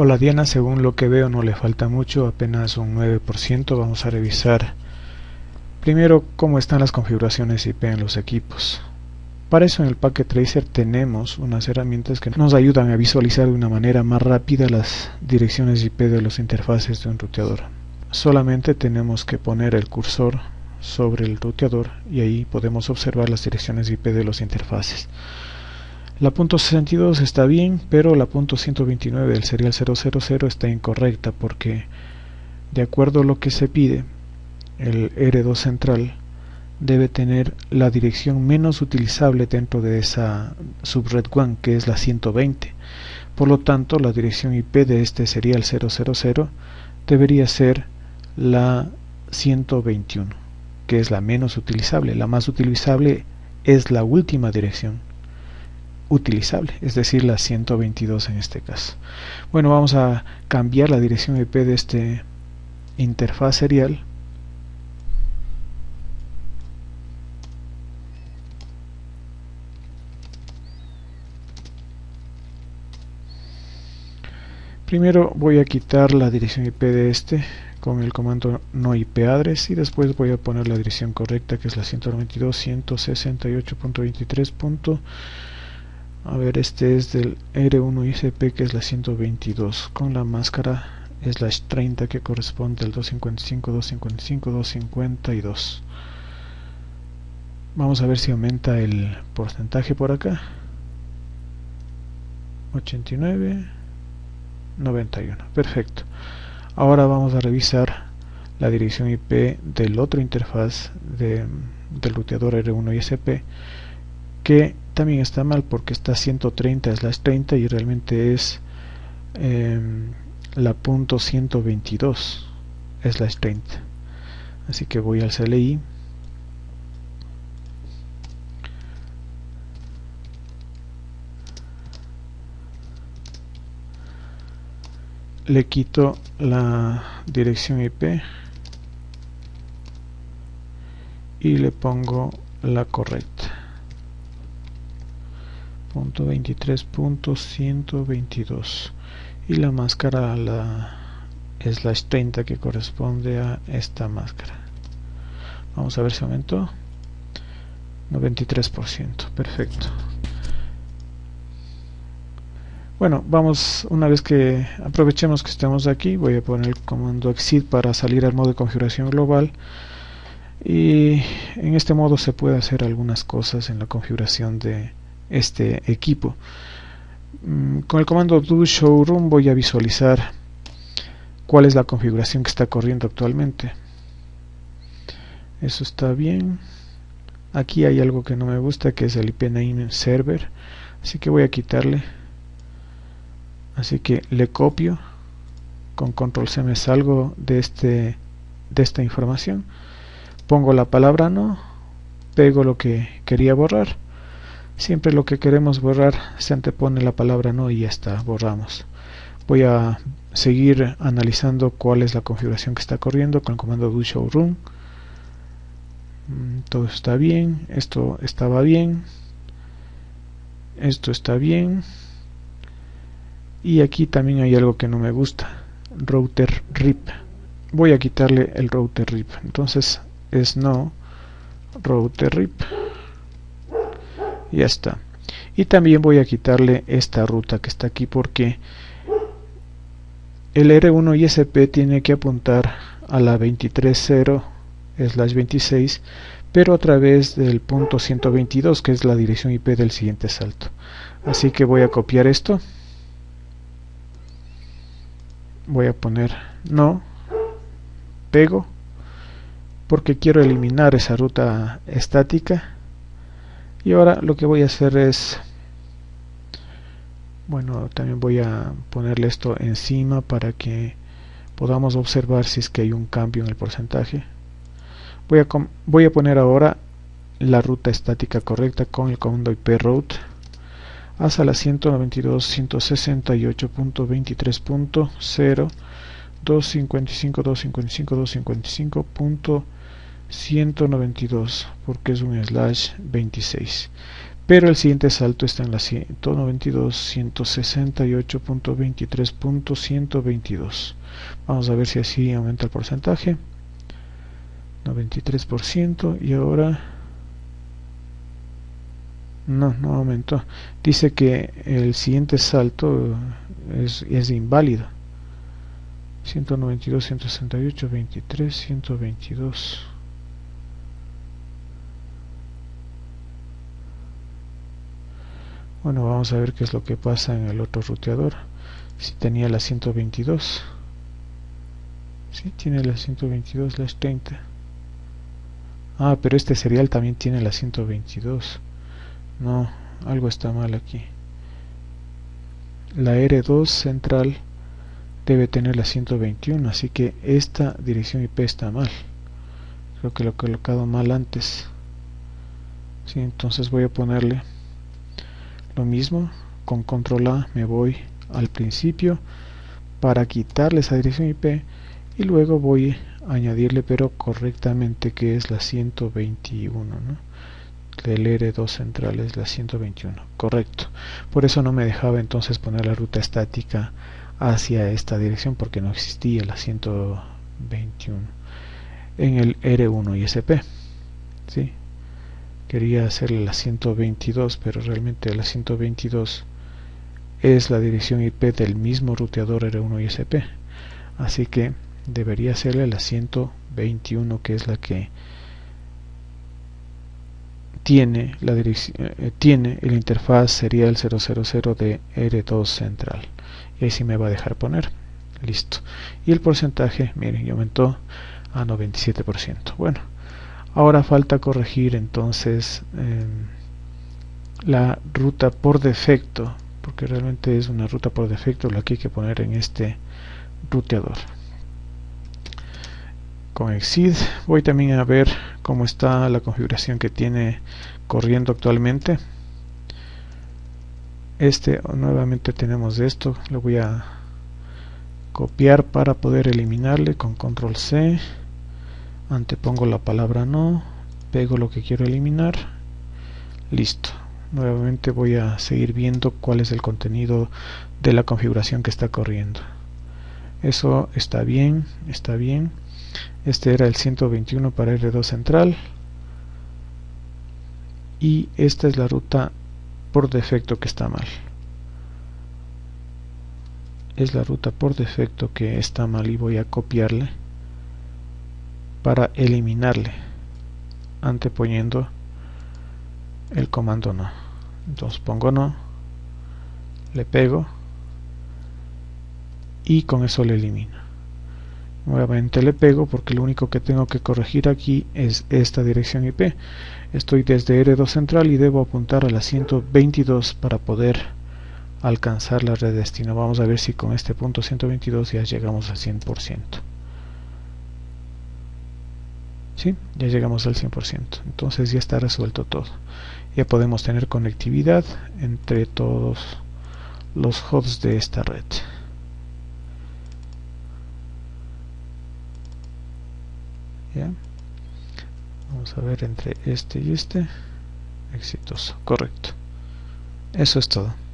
Hola Diana, según lo que veo no le falta mucho, apenas un 9%. Vamos a revisar primero cómo están las configuraciones IP en los equipos. Para eso en el Packet Tracer tenemos unas herramientas que nos ayudan a visualizar de una manera más rápida las direcciones IP de los interfaces de un ruteador. Solamente tenemos que poner el cursor sobre el ruteador y ahí podemos observar las direcciones IP de los interfaces. La .62 está bien, pero la .129 del serial 000 está incorrecta porque de acuerdo a lo que se pide, el R2 central debe tener la dirección menos utilizable dentro de esa subred WAN que es la 120. Por lo tanto, la dirección IP de este serial 000 debería ser la 121, que es la menos utilizable. La más utilizable es la última dirección utilizable, es decir, la 122 en este caso. Bueno, vamos a cambiar la dirección IP de este interfaz serial Primero voy a quitar la dirección IP de este con el comando no IP address y después voy a poner la dirección correcta que es la 192.168.23. A ver, este es del R1 ICP que es la 122 con la máscara slash 30 que corresponde al 255, 255, 252. Vamos a ver si aumenta el porcentaje por acá. 89, 91. Perfecto. Ahora vamos a revisar la dirección IP del otro interfaz de, del ruteador R1 ISP que también está mal porque está 130 slash 30 y realmente es em, la punto 122 slash 30 así que voy al CLI le quito la dirección IP y le pongo la correcta 23.122 y la máscara la slash 30 que corresponde a esta máscara. Vamos a ver si aumentó. 93% perfecto. Bueno vamos una vez que aprovechemos que estamos aquí voy a poner el comando exit para salir al modo de configuración global. Y en este modo se puede hacer algunas cosas en la configuración de este equipo. Mm, con el comando do showroom voy a visualizar cuál es la configuración que está corriendo actualmente. Eso está bien. Aquí hay algo que no me gusta que es el IP name server. Así que voy a quitarle. Así que le copio. Con control C me salgo de, este, de esta información. Pongo la palabra no. Pego lo que quería borrar siempre lo que queremos borrar se antepone la palabra no y ya está, borramos. Voy a seguir analizando cuál es la configuración que está corriendo con el comando do showroom. Mm, todo está bien, esto estaba bien esto está bien. Y aquí también hay algo que no me gusta router rip. Voy a quitarle el router rip. Entonces es no router rip ya está. Y también voy a quitarle esta ruta que está aquí porque el R1 ISP tiene que apuntar a la 23.0 slash 26 pero a través del punto 122 que es la dirección IP del siguiente salto. Así que voy a copiar esto. Voy a poner no pego porque quiero eliminar esa ruta estática y ahora lo que voy a hacer es bueno también voy a ponerle esto encima para que podamos observar si es que hay un cambio en el porcentaje voy a, voy a poner ahora la ruta estática correcta con el comando IP route hasta la 192.168.23.0 255 255 255. 192 porque es un slash 26 pero el siguiente salto está en la 192 168.23.122 vamos a ver si así aumenta el porcentaje. 93% y ahora no, no aumentó. Dice que el siguiente salto es, es inválido. 192, 168, 23, 122 bueno vamos a ver qué es lo que pasa en el otro ruteador si tenía la 122 si tiene la 122 las 30 ah pero este serial también tiene la 122 no algo está mal aquí. La R2 central debe tener la 121 así que esta dirección IP está mal. Creo que lo he colocado mal antes. Sí, entonces voy a ponerle lo mismo con control A me voy al principio para quitarle esa dirección IP y luego voy a añadirle pero correctamente que es la 121 ¿no? del R2 central es la 121 correcto por eso no me dejaba entonces poner la ruta estática hacia esta dirección porque no existía la 121 en el R1 ISP ¿sí? Quería hacerle la 122 pero realmente la 122 es la dirección IP del mismo ruteador R1 ISP así que debería hacerle la 121 que es la que tiene la eh, tiene el interfaz serial 000 de R2 central. Y ahí sí me va a dejar poner. Listo. Y el porcentaje miren aumentó a 97% bueno ahora falta corregir entonces em, la ruta por defecto porque realmente es una ruta por defecto la que hay que poner en este ruteador. Con exid voy también a ver cómo está la configuración que tiene corriendo actualmente. Este nuevamente tenemos esto lo voy a copiar para poder eliminarle con control C antepongo la palabra no, pego lo que quiero eliminar, listo. Nuevamente voy a seguir viendo cuál es el contenido de la configuración que está corriendo. Eso está bien, está bien. Este era el 121 para R2 central. Y esta es la ruta por defecto que está mal. Es la ruta por defecto que está mal y voy a copiarle para eliminarle anteponiendo el comando no. Entonces pongo no le pego y con eso le elimino. Nuevamente le pego porque lo único que tengo que corregir aquí es esta dirección IP estoy desde R2 central y debo apuntar a la 122 para poder alcanzar la red destino. Vamos a ver si con este punto 122 ya llegamos al 100% ¿sí? ya llegamos al 100% entonces ya está resuelto todo. Ya podemos tener conectividad entre todos los hosts de esta red. ¿Ya? vamos a ver entre este y este. Exitoso, correcto. Eso es todo